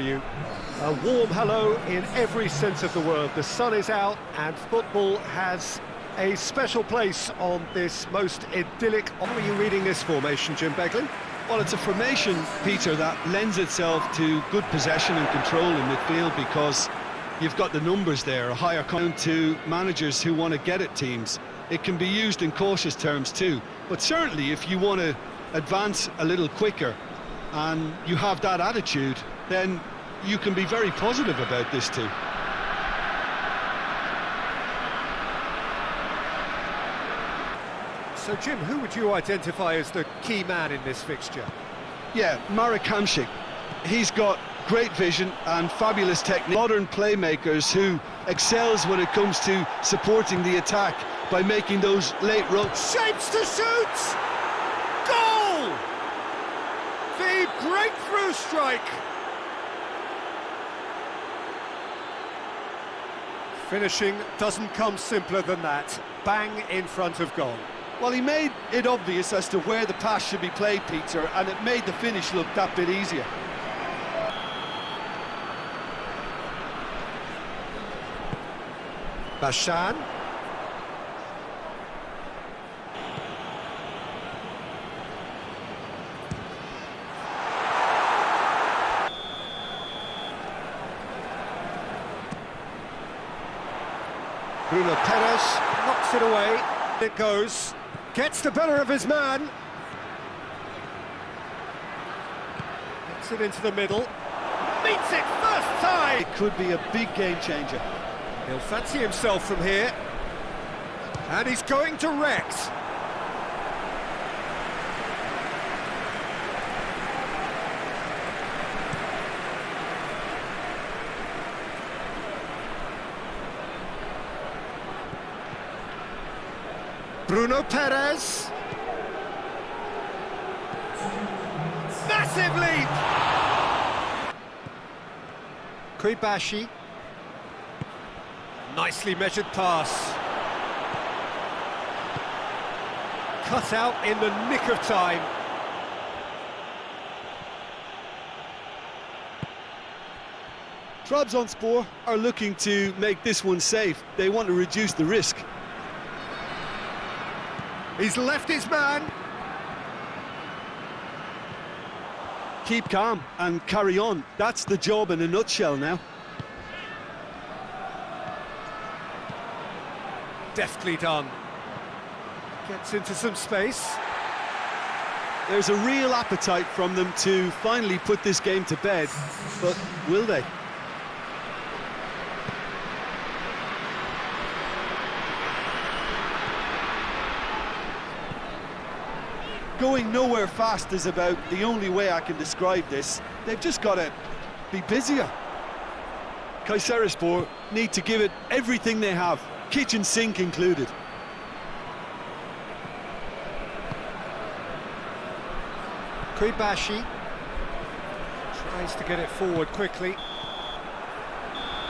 you. A warm hello in every sense of the word. The sun is out and football has a special place on this most idyllic... Are you reading this formation, Jim Beglin? Well, it's a formation, Peter, that lends itself to good possession and control in midfield because you've got the numbers there, a higher count to managers who want to get at teams. It can be used in cautious terms too, but certainly if you want to advance a little quicker and you have that attitude, then you can be very positive about this too. So, Jim, who would you identify as the key man in this fixture? Yeah, Marek. He's got great vision and fabulous technique. Modern playmakers who excels when it comes to supporting the attack by making those late runs. Shapes to shoot! Goal! The breakthrough strike! Finishing doesn't come simpler than that. Bang in front of goal. Well, he made it obvious as to where the pass should be played, Peter, and it made the finish look that bit easier. Bashan. Bruno Peres knocks it away. It goes. Gets the better of his man. Gets it into the middle. Meets it first time! It could be a big game changer. He'll fancy himself from here. And he's going to Rex. Bruno Peres. Massive leap! Kuibashi. Nicely measured pass. Cut out in the nick of time. Trabzonspor are looking to make this one safe. They want to reduce the risk. He's left his man. Keep calm and carry on. That's the job in a nutshell now. Deftly done. Gets into some space. There's a real appetite from them to finally put this game to bed, but will they? Going nowhere fast is about the only way I can describe this. They've just got to be busier. Kayserispor need to give it everything they have, kitchen sink included. Kuibashi tries to get it forward quickly.